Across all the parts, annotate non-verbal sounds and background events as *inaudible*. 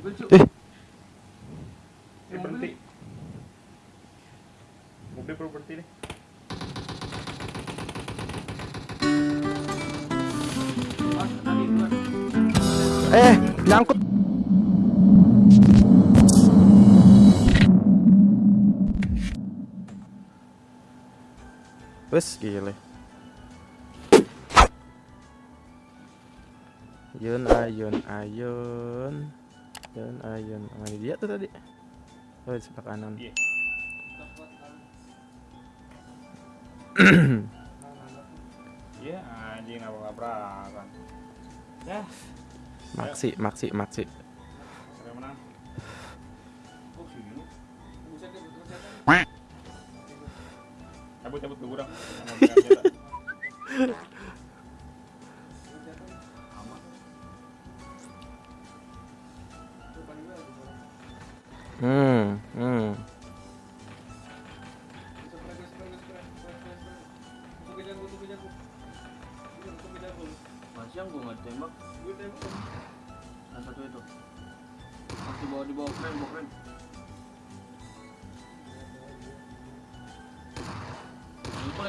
Eh, Ini berhenti. Mobil perlu berhenti nih. eh, nyangkut. Wes gile. Ayun, ayun, ayun. Ayun, ayun. Mana dia tuh tadi? Oh, di sebelah kanan. Iya. *clears throat* Iya, anjing nabrak-nabrakan. Ya, Maksi, maksi, maksi. sampai menang. Oh, sini. *laughs* Cabut, cabut ke gudang.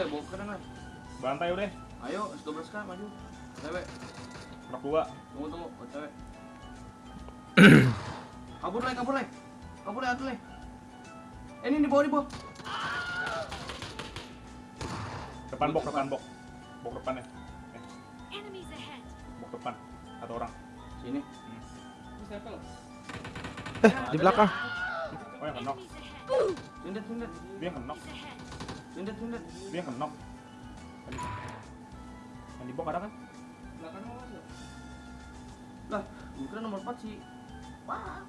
Ini boleh bawa keren lah. Bantai udah. Ayo, S12 kan maju. Cewek, Rak dua. tunggu tunggu, oh, cewek. *clears throat* kabur leh, kabur leh. Kabur leh, atuh leh. Eh, ini di bawah, di bawah. Depan bok, depan bok. Bok depan ya. Eh, bok depan. Satu orang. Sini. Eh, di belakang. Oh, yang kenok. Sindet, sindet. Dia yang kenok. Sindet, sindet. Dia yang kenok. Yang di bok ada kan? Lah, gua kira nomor 4 sih. Wah.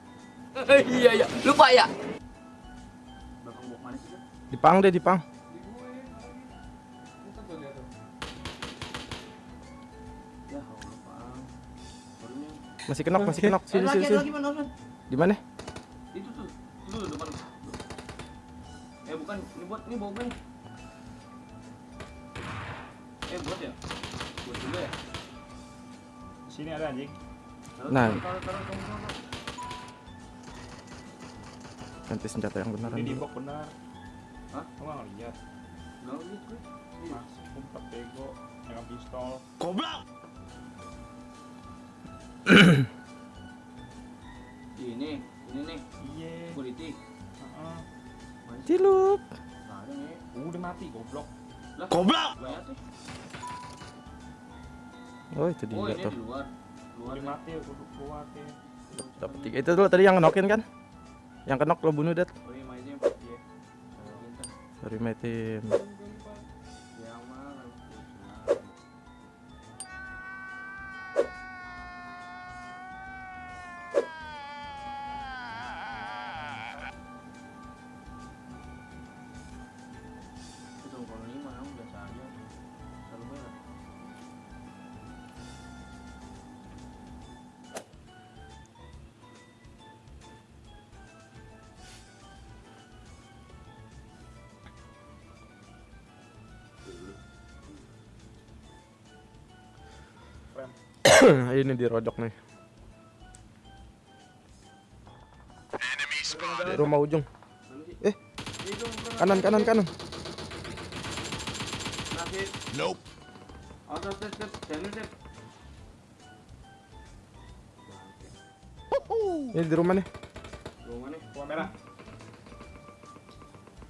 iya iya lupa ya Belakang bok mana sih? Dipang deh, dipang. Ya, Allah. Masih kenok, masih kenok. Sini, sini, sini. Di mana? Itu tuh. Itu tuh depan. Eh, bukan. Ini buat ini bawa gue nih. Sini ada anjing. Nah. Ganti senjata yang beneran Ini di dulu. bok benar. Hah? Kok nggak ngeliat? Nggak lihat gue. Iya. Mas, kumpet bego. Yang pistol. *clears throat* Ini, ini nih. Iya. Kuliti. Heeh. Cilup. Nggak ada nih. Udah mati goblok. Lah, goblok. Banyak tuh. Oh, itu Oh, dia ini tuh. di luar. Luar keluar ya. Dapat tiga. Itu dulu tadi yang ngenokin kan? Yang kenok lo bunuh, Det. Oh, mainnya. Iya. Pintar. Sorry, my *coughs* Ini dirodok nih. Di rumah ujung. Mana sih? Eh, kanan kanan kanan. Nope. Ini di rumah nih. Rumah nih. Gua merah.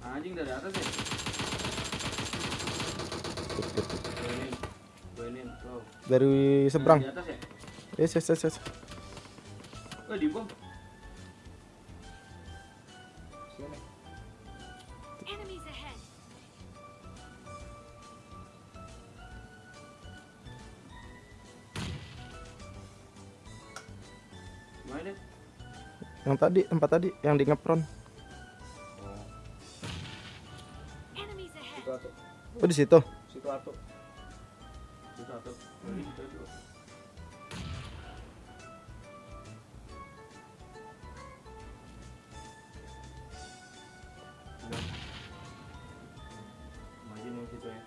Anjing dari atas ya? Dari seberang. Di atas ya? Yes yes yes. yes. Di bom. Sini. Enemies ahead. Mana deh? Yang tadi tempat tadi yang di ngepron. Enemies ahead. Situ atuh. Oh di situ. Situ atuh. Maju nih situ ya.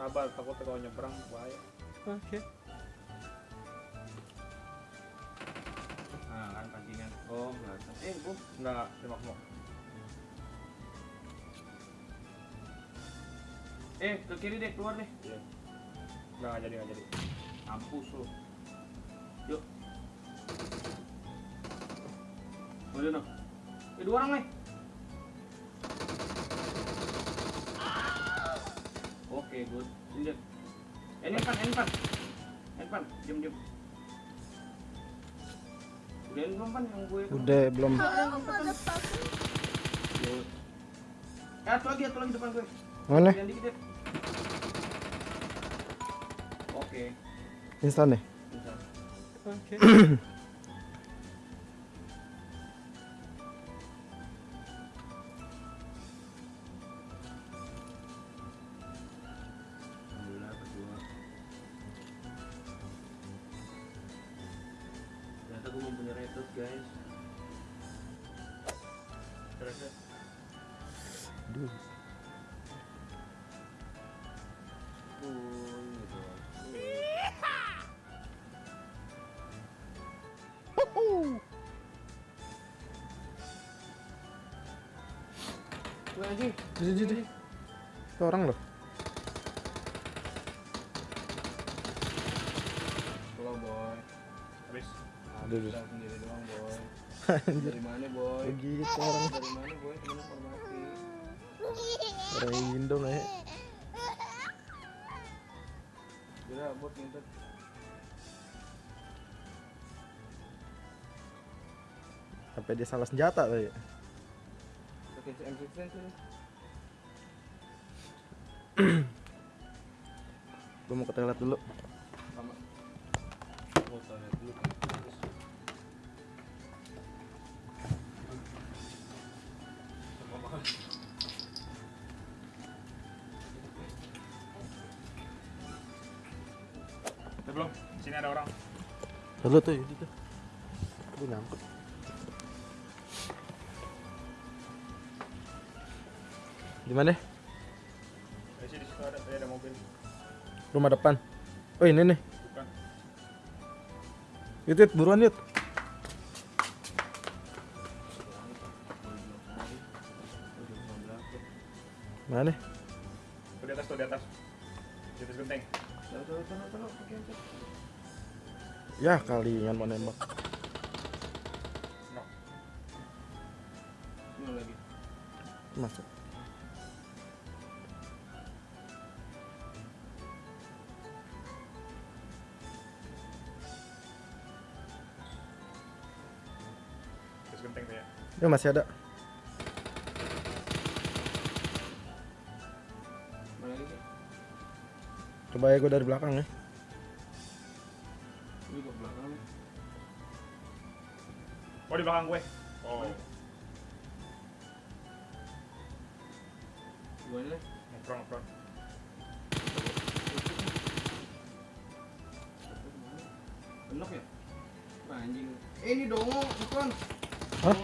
Sabar, takut kalau nyebrang bahaya. Oke. Nah, kan sampingan. Oh, belakang. Eh, bu. Enggak, tembak semua. Eh, ke kiri deh, keluar deh. Iya. Nggak jadi, nggak jadi. Mampus lu. Yuk. Udah no. Eh, dua orang nih. Oke, good. Ini. Eh, ini pan, ini pan. Ini pan, diam diam. Udah ini belum pan yang gue. Udah belum. Eh, satu lagi, satu lagi depan gue. Mana? Yang dikit deh. Oke. Instan mempunyai retot guys. Terus, terus. Anjing. Jadi jadi. Itu orang loh. Halo boy. Habis. Aduh, sendiri doang boy. Dari mana boy? Begitu orang. Dari mana boy? Temen hormati. Orang yang Indo nih. Kira bot ngentot. Sampai dia salah senjata tadi. Pakai M16 sih. Gue mau ke toilet dulu. Belum? Sini ada orang. Dulu tuh itu tuh. Aduh nyangkut. Di mana? Di situ ada, ada mobil. Rumah depan. Oh ini nih. Bukan. Yut, yut buruan yut. Mana nih? Tuh di atas, tuh di atas. Di atas genteng. Ya kalian mau nembak. No. Lagi. Masuk. Ya. Ya masih ada. Coba ya gue dari belakang ya. Ini ke belakang nih. Oh, di belakang gue. Oh, Gimana nih? ngefront, ngefront. Enok ya? Wah, anjing. Eh, ini dongo, bukan. Hah? *laughs*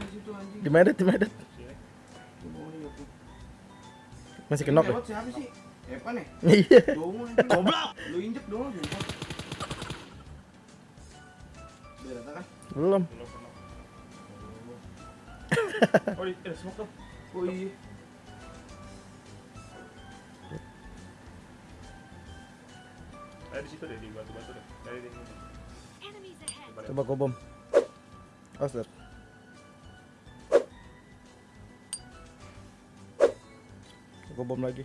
Di situ anjing. Di medet, di medet. Masih kenok ya? Siapa sih? Epan ya? *laughs* Iya. Goblok. Lu injek sumpah. Udah rata kan? Belum. *laughs* Oh, di, ada smoke tuh. Oh iya. Ada di situ deh, di batu-batu deh. Dari di. Coba deh. Coba gue bom. Awas lihat. Gue bom lagi.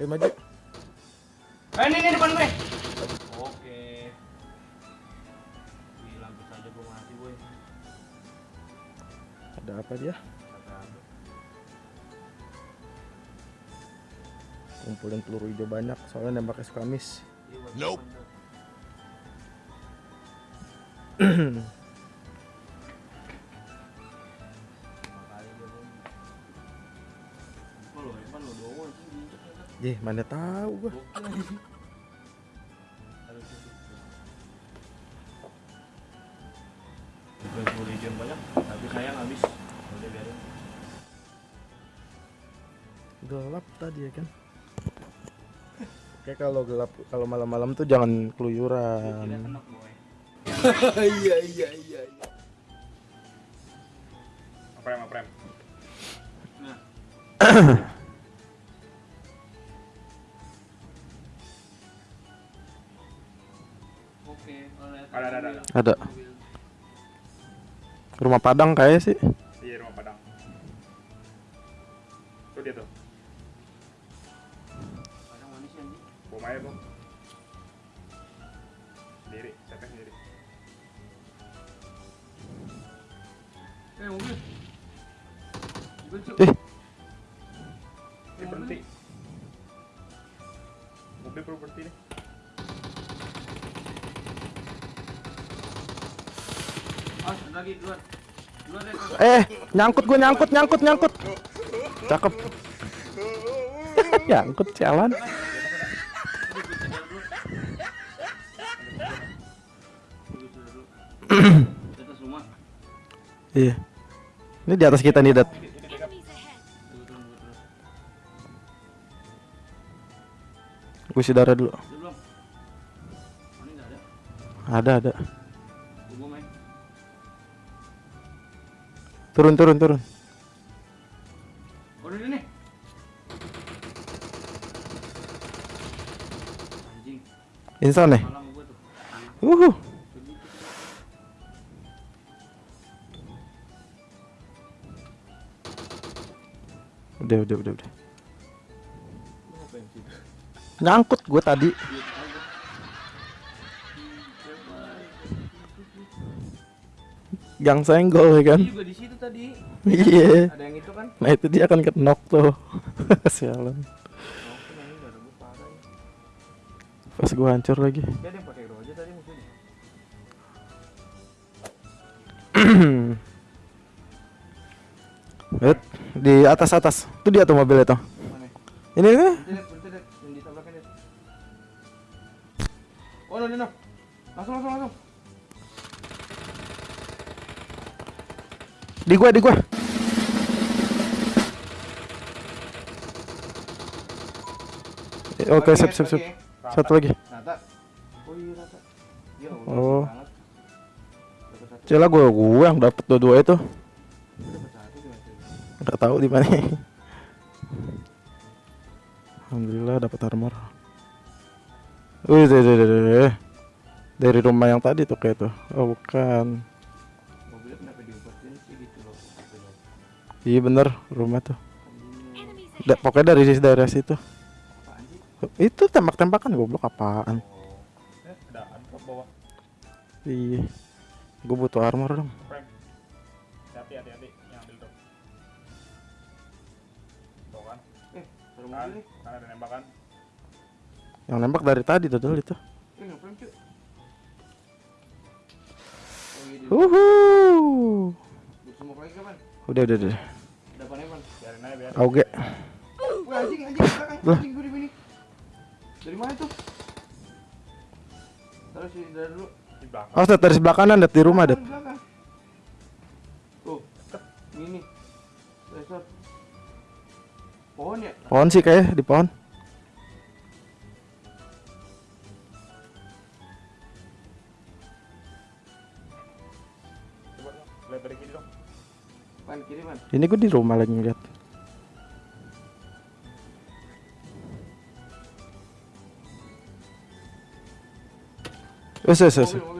Ayo maju. Eh, ini, ini depan gue. Oke. Bilang bisa aja gue mati, boy. Ada apa dia? Kumpulin peluru hijau banyak, soalnya nembaknya suka miss. Iya, nope. *clears throat* Jeh, mana tahu gua. Banyak, tapi habis. Gelap tadi ya kan. Kayak kalau gelap kalau malam-malam tuh jangan keluyuran. Iya iya iya. iya. Aprem, aprem. Nah. Oke, alright. Ada, ada, ada. Ada. Rumah Padang kayak sih. Iya, rumah Padang. Tuh dia tuh. Padang manis ya, anjing. Bom aja, bom. Eh, mobil. Mobil, Cuk. Eh, Ini berhenti. Mobil perlu berhenti nih. Ah, ada lagi duluan. Duluan deh. Kak. eh, nyangkut gue nyangkut nyangkut nyangkut. Cakep. nyangkut jalan. Gue Iya. Ini di atas kita nih, Dat. Gue isi darah dulu. Ada? Ada. Turun, turun, turun. Insan nih. malam Udah, udah, udah, udah. *laughs* Nyangkut gue tadi. Gang senggol ya kan? Ini juga di situ tadi. Iya. Ada yang itu kan? Nah itu dia akan kenok tuh. *laughs* Sialan. Pas gue hancur lagi. Dia *clears throat* di atas atas. Itu dia tuh mobil itu. Mana? Ini ini. Oh, no, no, no. Langsung, langsung, langsung. Di gua, di gua. Oke, Bagi, sip, sip, sip. Satu lagi. Rata. Oh. Dapat. Cila gua gua yang dapet dua-dua itu. Enggak tahu di mana. Alhamdulillah dapat armor. Wih, deh, deh, deh, deh. Dari rumah yang tadi tuh kayak tuh. Oh, bukan. Gitu. Gitu loh. Iya bener rumah tuh. Da- pokoknya dari daerah situ. Itu tembak-tembakan goblok apaan? Oh. Eh. Iya. Gue butuh armor dong. Hati-hati, Kan, kan ada nembakan. Yang nembak dari tadi tuh dulu itu. Eh? Oh, iya, Uhu. Udah udah udah. Wah, anjing, anjing, anjing gue di. Dari mana tuh? Taruh sini dari dulu. Di belakang. Oh, dari sebelah kanan, Dat, di rumah, Dat. Tuh, ini. Resort. Pohon ya? Pohon sih kayak di pohon. Ini gue di rumah lagi ngeliat. Wes, wes, wes.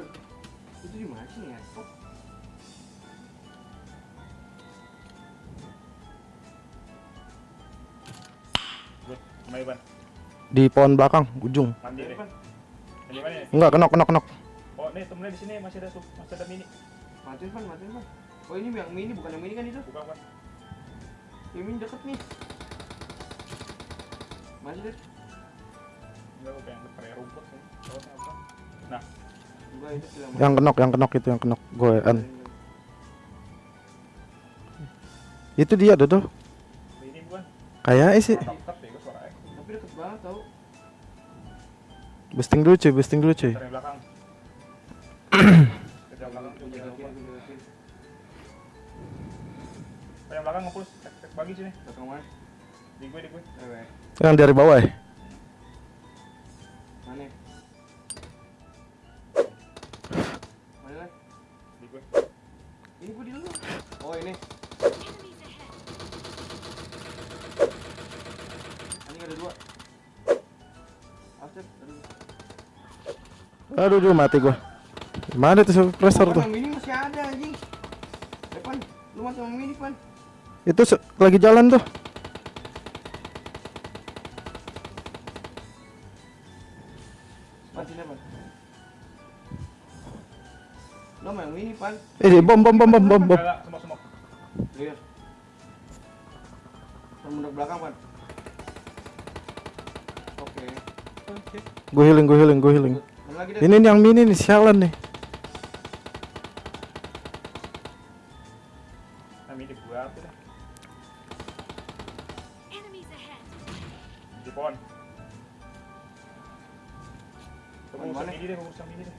Di pohon belakang, ujung. Deh. Pan. Ini? Enggak, kenok, kenok, kenok. Oh, nih temennya di sini masih ada sup- masih ada mini. Matiin pan, matiin pan. Oh ini yang mini bukan yang mini kan itu? Buka, Ban. Yang mini deket nih. Masih deh. Enggak, gue pengen pakai rumput sih. Apa? Nah, Yang kenok, yang kenok itu yang kenok. Goean. Itu dia, Dodo. ini bukan. Kayaknya sih. Ya, gue. Tapi deket banget tau. Boosting dulu cuy, boosting dulu cuy. Yang belakang ngepush. Tek, tek bagi sini. Di gue, di gue. Yang dari bawah ya? Aduh, duh, mati gua. Mana tuh suppressor tuh? yang mini masih ada anjing. Depan, lu masih mau mini pan. Itu lagi jalan tuh. Mau yang mini pan. Eh, bom bom bom bom bom bom. Enggak, semok semok. Iya. Mundur belakang pan. Oke. Gue healing, gue healing, gue healing. Ini nih yang mini nih, sialan nih. Gua apa dah? Di pohon. Usah usah deh.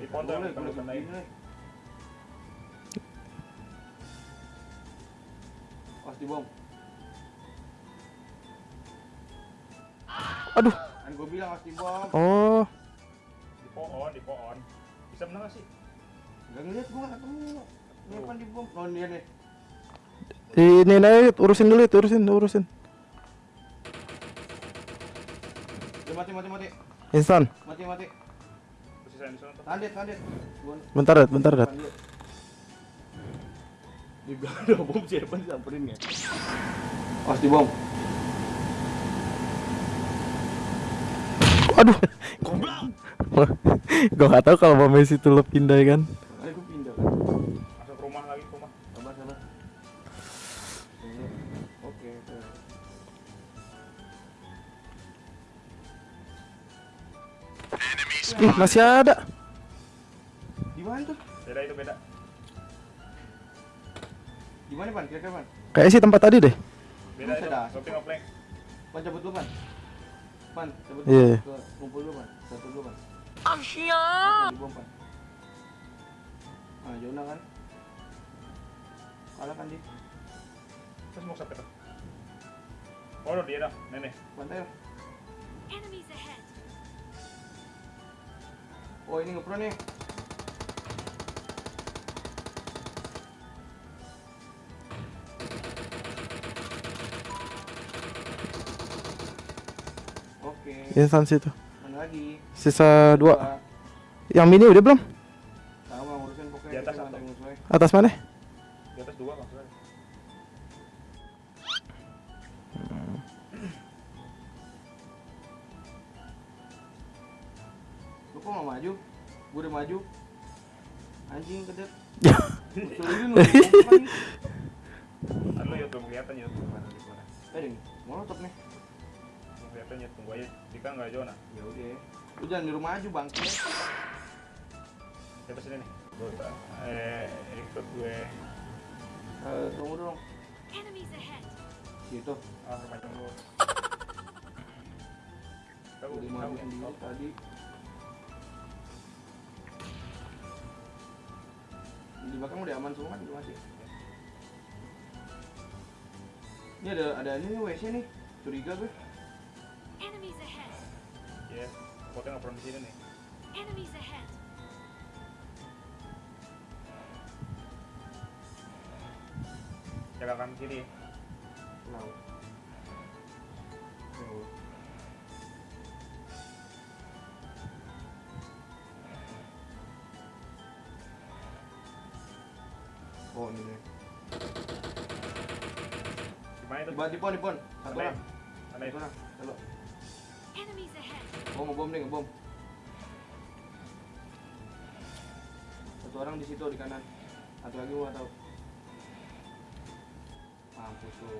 Di pohon tuh, usah naik. Pas. Aduh. Kan gue bilang pas di bom. Oh, pohon, di pohon. Bisa menang nggak sih? Gak ngeliat gue gak ketemu. Ini apa di bom? Oh dia nih. ini nih urusin dulu itu, urusin, urusin. Dia mati mati mati. Instan. Mati mati. Tandet. Gua Bentar, Dat, bentar, Dat. belakang ada bom siapa disamperin ya? Pas di bom. Aduh. *laughs* Gue gak tahu kalau mau Messi itu lo pindah kan. Makanya gue pindah kan. Masuk ke rumah lagi, ke rumah. Sabar sabar. Oke. oke. Ih, masih ada. Di mana tuh? Beda itu beda. Di mana pan? Kira-kira pan? Kayak sih tempat tadi deh. Beda itu. ada. Looping offline. Pan cabut dulu pan. Pan cabut Iya. dulu. Ke Kumpul dulu pan. Satu dulu pan. Ah Jona kan? Kalah kan di Terus mau sampai tuh. Oh, dia dah, nenek. lah. Enemies ahead. Oh ini ngepro nih. Oke. Mana lagi? Sisa dua. Yang mini udah belum? Sama ngurusin pokoknya. Di atas satu. mana? Di atas dua maksudnya. Lu kok gak maju? Gue udah maju. Anjing kedet. *laughs* Lu. kelihatan. Eh. Molotov nih. Belum kelihatan ya tunggu aja. Jika nggak Jona. Ya udah. Lu jangan di rumah aja bangke. Siapa sini nih? Eh ikut gue. Eh, tunggu dong. Gitu. Ah, remaja *laughs* dulu. Tahu, maju ya. sendiri tadi. Di belakang udah aman semua kan belum masih. Ini ada ada ini nih WC nih. Curiga gue. Potnya nggak pernah di sini nih. Enemies ahead. Jaga kanan kiri. Tahu. Oh. Oh ini nih. Gimana itu? Di pon, di pon. Satu orang. Mana Satu itu? Oh ngebom nih ngebom. Satu orang di situ di kanan. Satu lagi gua tahu. Mampus lu.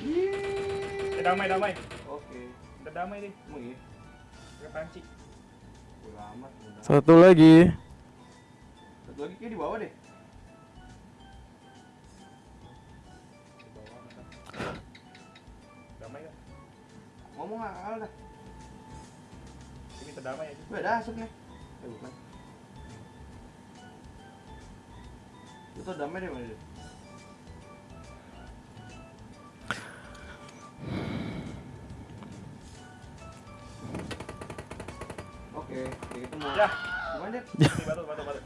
Eh, damai, damai. Oke. Udah damai deh. Emang iya. Pakai panci. Amat. Satu lagi. Satu lagi kayak di bawah deh. Di bawah, masa. Damai? Ngomong kalah dah. Minta damai aja. Gue ada asap nih. Eh bukan. Lu tau damai deh mana dia? Oke, kayak ketemu. Ya, Gimana ini batu, batu, batu.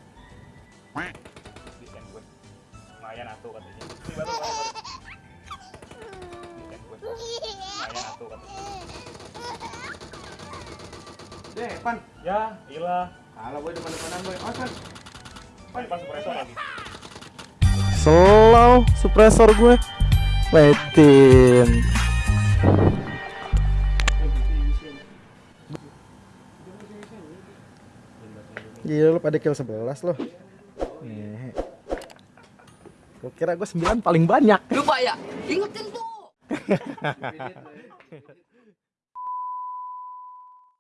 Stand gue. Lumayan atuh katanya. Ini baru. baru. Di stand gue. Lumayan atuh katanya. Deh, pan. Ya, ilah. Kalah boy depan-depanan boy. Awas kan. Pan pas suppressor lagi. Slow suppressor gue. Letin. Gila lu pada kill 11 loh. Nih. Gue kira gue 9 paling banyak. Lupa ya? Ingetin tuh. *laughs*